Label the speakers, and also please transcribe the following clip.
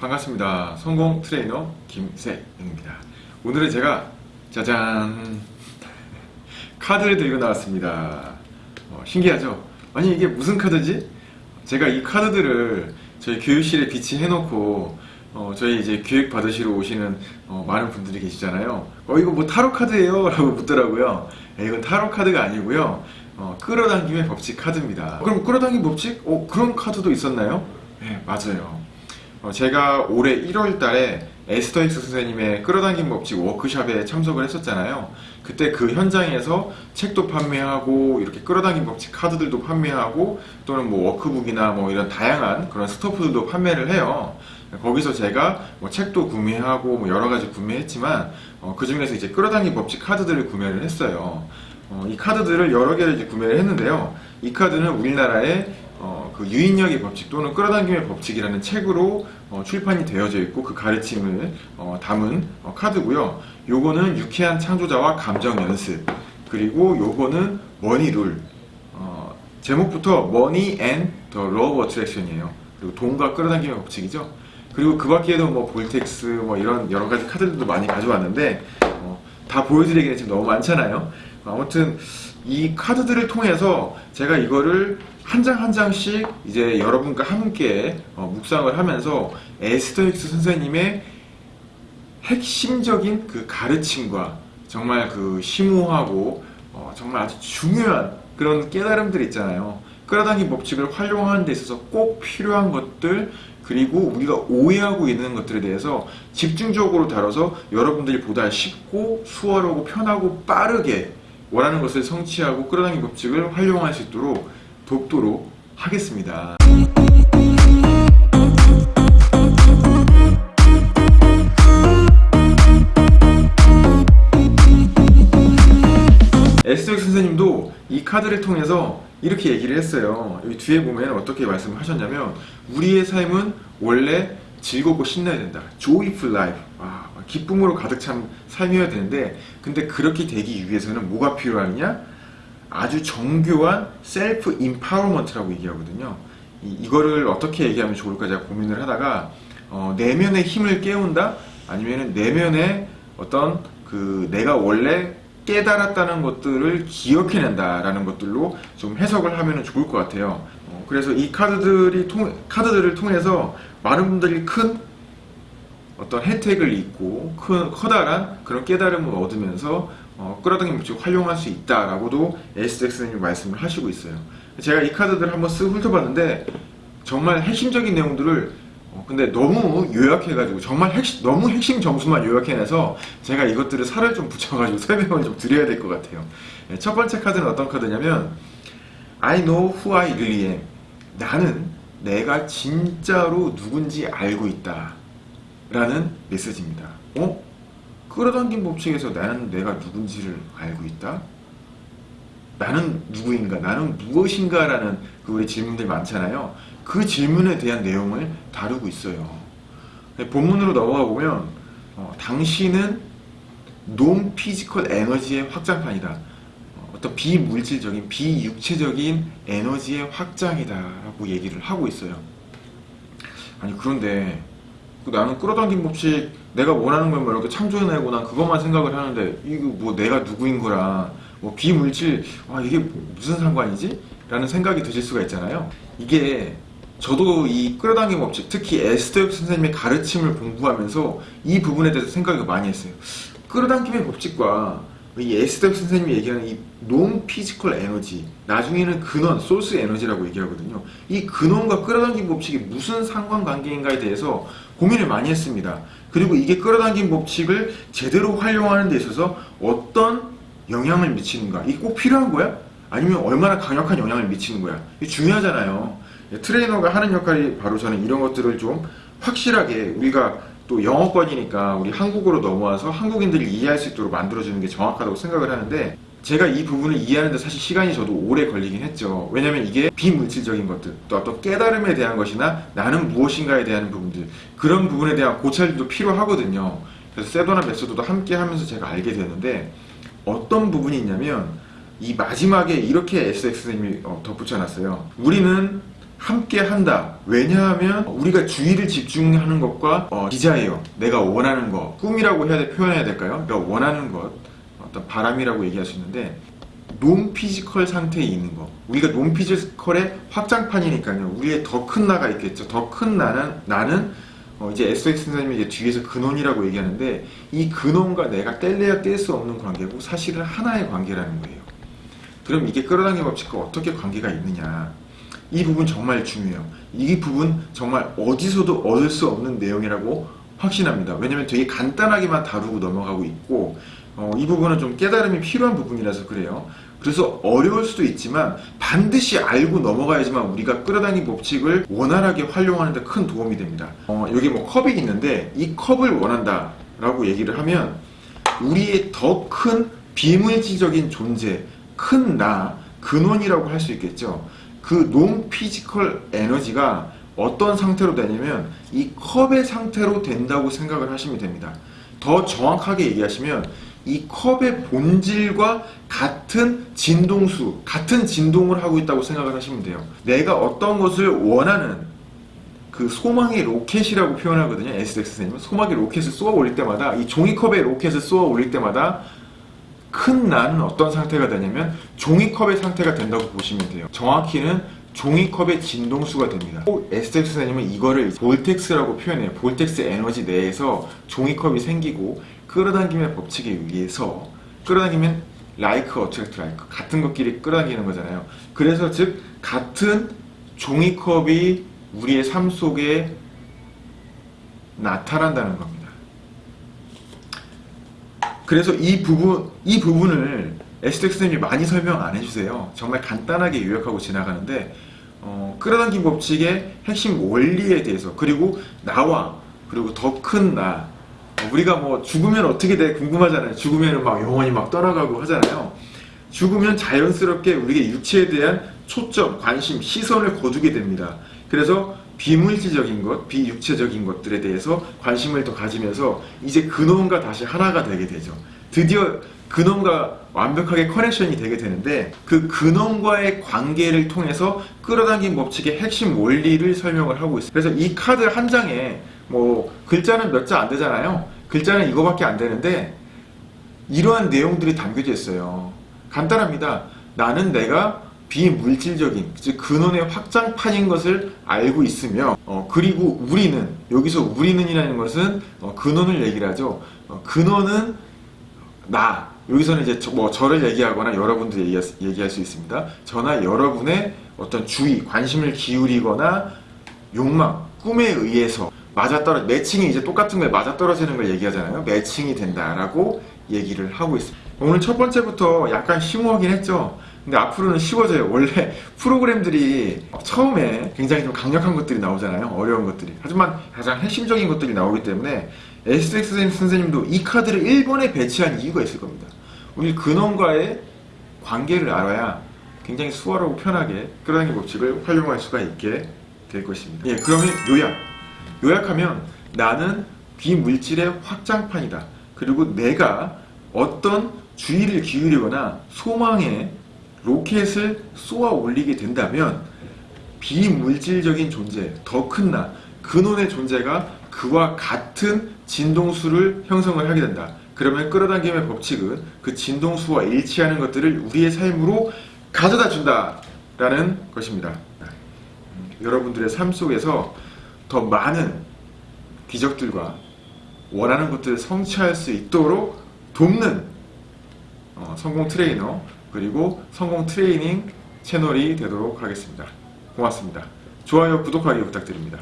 Speaker 1: 반갑습니다. 성공 트레이너 김세영입니다. 오늘은 제가 짜잔 카드를 들고 나왔습니다. 어, 신기하죠? 아니 이게 무슨 카드지? 제가 이 카드들을 저희 교육실에 비치해 놓고 어, 저희 이제 교육 받으시러 오시는 어, 많은 분들이 계시잖아요. 어 이거 뭐 타로 카드예요? 라고 묻더라고요. 네, 이건 타로 카드가 아니고요. 어, 끌어당김의 법칙 카드입니다. 그럼 끌어당김 법칙? 어 그런 카드도 있었나요? 네 맞아요. 어, 제가 올해 1월 달에 에스더 힉스 선생님의 끌어당김 법칙 워크샵에 참석을 했었잖아요. 그때 그 현장에서 책도 판매하고 이렇게 끌어당김 법칙 카드들도 판매하고 또는 뭐 워크북이나 뭐 이런 다양한 그런 stuff들도 판매를 해요. 거기서 제가 뭐 책도 구매하고 뭐 여러 가지 구매했지만 어, 그 중에서 이제 끌어당김 법칙 카드들을 구매를 했어요. 어, 이 카드들을 여러 개를 구매를 했는데요. 이 카드는 우리나라의 어, 그 유인력의 법칙 또는 끌어당김의 법칙이라는 책으로 어, 출판이 되어져 있고 그 가르침을 어, 담은 어, 카드고요. 요거는 유쾌한 창조자와 감정 연습 그리고 요거는 money rule 어, 제목부터 Money and the Law of Attraction이에요. 그리고 돈과 끌어당김의 법칙이죠. 그리고 그 밖에도 뭐 vortex 뭐 이런 여러 가지 카드들도 많이 가져왔는데 어, 다 보여드리기는 지금 너무 많잖아요. 아무튼 이 카드들을 통해서 제가 이거를 한 장 한 장씩 이제 여러분과 함께 어, 묵상을 하면서 에스더익스 선생님의 핵심적인 그 가르침과 정말 그 심오하고 어, 정말 아주 중요한 그런 깨달음들 있잖아요. 끌어당김 법칙을 활용하는 데 있어서 꼭 필요한 것들 그리고 우리가 오해하고 있는 것들에 대해서 집중적으로 다뤄서 여러분들이 보다 쉽고 수월하고 편하고 빠르게 원하는 것을 성취하고 끌어당김 법칙을 활용할 수 있도록 돕도록 하겠습니다. 에스덕 선생님도 이 카드를 통해서 이렇게 얘기를 했어요. 여기 뒤에 보면 어떻게 말씀을 하셨냐면 우리의 삶은 원래 즐겁고 신나야 된다. joyful life. 와, 기쁨으로 가득 찬 삶이어야 되는데 근데 그렇게 되기 위해서는 뭐가 필요하냐? 아주 정교한 self empowerment라고 얘기하거든요. 이, 이거를 어떻게 얘기하면 좋을까 제가 고민을 하다가 어, 내면의 힘을 깨운다? 아니면 내면의 어떤 그 내가 원래 깨달았다는 것들을 기억해낸다라는 것들로 좀 해석을 하면 좋을 것 같아요. 어, 그래서 이 카드들이 통, 카드들을 통해서 많은 분들이 큰 어떤 혜택을 입고 큰 커다란 그런 깨달음을 얻으면서 어, 끌어당김 법칙을 활용할 수 있다라고도 SX님이 말씀을 하시고 있어요. 제가 이 카드들을 한번 쓱 훑어봤는데 정말 핵심적인 내용들을 어, 근데 너무 요약해가지고 정말 핵심, 너무 핵심 점수만 요약해내서 제가 이것들을 살을 좀 붙여가지고 설명을 좀 드려야 될 것 같아요. 네, 첫 번째 카드는 어떤 카드냐면 I know who I really am. 나는 내가 진짜로 누군지 알고 있다. 라는 메시지입니다. 어? 끌어당긴 법칙에서 나는 내가 누군지를 알고 있다? 나는 누구인가? 나는 무엇인가? 라는 그 우리 질문들 많잖아요. 그 질문에 대한 내용을 다루고 있어요. 본문으로 넘어가 보면 어, 당신은 non-physical 에너지의 확장판이다. 어, 어떤 비물질적인 비육체적인 에너지의 확장이다 라고 얘기를 하고 있어요. 아니 그런데 그 나는 끌어당긴 법칙 내가 원하는 걸뭐 이렇게 창조해내고 난 그것만 생각을 하는데 이거 뭐 내가 누구인 거랑 뭐 비물질 아 이게 무슨 상관이지? 라는 생각이 드실 수가 있잖아요. 이게 저도 이 끌어당김 법칙 특히 에스더 선생님의 가르침을 공부하면서 이 부분에 대해서 생각을 많이 했어요. 끌어당김의 법칙과 이 에스더 선생님이 얘기하는 이 non-physical 에너지 나중에는 근원, 소스 에너지라고 얘기하거든요. 이 근원과 끌어당김 법칙이 무슨 상관관계인가에 대해서 고민을 많이 했습니다. 그리고 이게 끌어당김 법칙을 제대로 활용하는 데 있어서 어떤 영향을 미치는가 이게 꼭 필요한 거야? 아니면 얼마나 강력한 영향을 미치는 거야? 이게 중요하잖아요. 트레이너가 하는 역할이 바로 저는 이런 것들을 좀 확실하게 우리가 또 영어권이니까 우리 한국어로 넘어와서 한국인들이 이해할 수 있도록 만들어주는 게 정확하다고 생각을 하는데 제가 이 부분을 이해하는데 사실 시간이 저도 오래 걸리긴 했죠. 왜냐면 이게 비물질적인 것들, 또 어떤 깨달음에 대한 것이나 나는 무엇인가에 대한 부분들 그런 부분에 대한 고찰도 필요하거든요. 그래서 세도나 메소드도 함께 하면서 제가 알게 되는데 어떤 부분이 있냐면 이 마지막에 이렇게 SX님이 어, 덧붙여 놨어요. 우리는 함께 한다. 왜냐하면 우리가 주의를 집중하는 것과 어, desire, 내가 원하는 것, 꿈이라고 해야 돼, 표현해야 될까요? 내가 원하는 것, 어떤 바람이라고 얘기할 수 있는데 non-physical 상태에 있는 거. 우리가 non-physical의 확장판이니까요. 우리의 더 큰 나가 있겠죠. 더 큰 나는 나는 어, 이제 SX 선생님이 이제 뒤에서 근원이라고 얘기하는데 이 근원과 내가 뗄래야 뗄 수 없는 관계고 사실은 하나의 관계라는 거예요. 그럼 이게 끌어당김 법칙과 어떻게 관계가 있느냐? 이 부분 정말 중요해요. 이 부분 정말 어디서도 얻을 수 없는 내용이라고 확신합니다. 왜냐면 되게 간단하게만 다루고 넘어가고 있고 어, 이 부분은 좀 깨달음이 필요한 부분이라서 그래요. 그래서 어려울 수도 있지만 반드시 알고 넘어가야지만 우리가 끌어당긴 법칙을 원활하게 활용하는 데 큰 도움이 됩니다. 어, 여기 뭐 컵이 있는데 이 컵을 원한다 라고 얘기를 하면 우리의 더 큰 비물질적인 존재, 큰 나, 근원이라고 할 수 있겠죠. 그 non-physical 에너지가 어떤 상태로 되냐면 이 컵의 상태로 된다고 생각을 하시면 됩니다. 더 정확하게 얘기하시면 이 컵의 본질과 같은 진동수, 같은 진동을 하고 있다고 생각을 하시면 돼요. 내가 어떤 것을 원하는 그 소망의 로켓이라고 표현하거든요. SX 선생님은 소망의 로켓을 쏘아 올릴 때마다 이 종이컵에 로켓을 쏘아 올릴 때마다 큰 나는 어떤 상태가 되냐면 종이컵의 상태가 된다고 보시면 돼요. 정확히는 종이컵의 진동수가 됩니다. SX 선생님은 이거를 vortex라고 표현해요. vortex 에너지 내에서 종이컵이 생기고 끌어당김의 법칙에 의해서 끌어당기면 like attract like 같은 것끼리 끌어당기는 거잖아요. 그래서 즉 같은 종이컵이 우리의 삶 속에 나타난다는 겁니다. 그래서 이 부분 이 부분을 SX 선생님이 많이 설명 안 해주세요. 정말 간단하게 요약하고 지나가는데 어, 끌어당김 법칙의 핵심 원리에 대해서 그리고 나와 그리고 더 큰 나 우리가 뭐 죽으면 어떻게 돼 궁금하잖아요. 죽으면 막 영원히 막 떠나가고 하잖아요. 죽으면 자연스럽게 우리의 육체에 대한 초점, 관심, 시선을 거두게 됩니다. 그래서 비물질적인 것, 비육체적인 것들에 대해서 관심을 더 가지면서 이제 근원과 다시 하나가 되게 되죠. 드디어 근원과 완벽하게 커넥션이 되게 되는데 그 근원과의 관계를 통해서 끌어당긴 법칙의 핵심 원리를 설명을 하고 있어요. 그래서 이 카드 한 장에 뭐 글자는 몇 자 안 되잖아요. 글자는 이거밖에 안 되는데 이러한 내용들이 담겨져 있어요. 간단합니다. 나는 내가 비물질적인 즉 근원의 확장판인 것을 알고 있으며 어, 그리고 우리는 여기서 우리는이라는 것은 어, 근원을 얘기를 하죠. 어, 근원은 나 여기서는 이제 저, 뭐 저를 얘기하거나 여러분들 얘기할, 얘기할 수 있습니다. 저나 여러분의 어떤 주의, 관심을 기울이거나 욕망, 꿈에 의해서 맞아떨어 매칭이 이제 똑같은 거에 맞아떨어지는 걸 얘기하잖아요. 매칭이 된다라고 얘기를 하고 있습니다. 오늘 첫 번째부터 약간 심오하긴 했죠. 근데 앞으로는 쉬워져요. 원래 프로그램들이 처음에 굉장히 좀 강력한 것들이 나오잖아요. 어려운 것들이. 하지만 가장 핵심적인 것들이 나오기 때문에 SX 선생님도 이 카드를 1번에 배치한 이유가 있을 겁니다. 우리 근원과의 관계를 알아야 굉장히 수월하고 편하게 끌어당기 법칙을 활용할 수가 있게 될 것입니다. 예, 그러면 요약. 요약하면 나는 비물질의 확장판이다. 그리고 내가 어떤 주의를 기울이거나 소망에 로켓을 쏘아 올리게 된다면 비물질적인 존재, 더 큰 나, 근원의 존재가 그와 같은 진동수를 형성을 하게 된다. 그러면 끌어당김의 법칙은 그 진동수와 일치하는 것들을 우리의 삶으로 가져다 준다. 라는 것입니다. 음, 여러분들의 삶 속에서 더 많은 기적들과 원하는 것들을 성취할 수 있도록 돕는 어, 성공 트레이너 그리고 성공 트레이닝 채널이 되도록 하겠습니다. 고맙습니다. 좋아요, 구독하기 부탁드립니다.